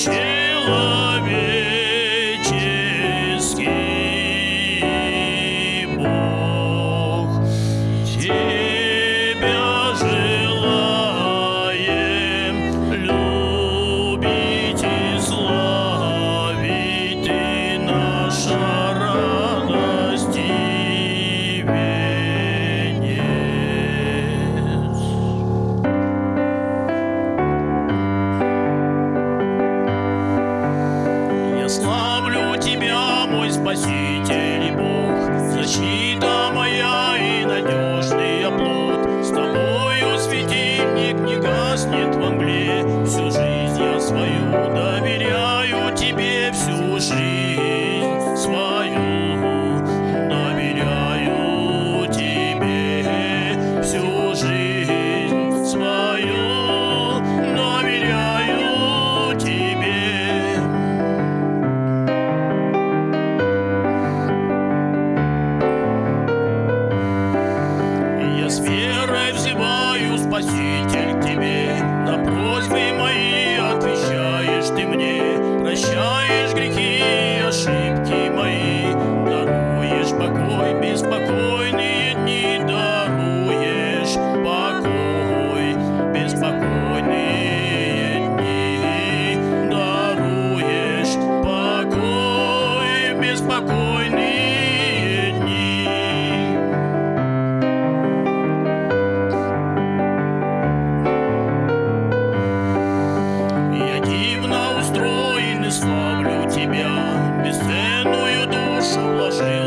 человек. мой Спаситель и Бог, защита моя и надежный оплот. С тобою светильник не гаснет. верой взываю, Спаситель к тебе. славлю тебя, бесценную душу вложил.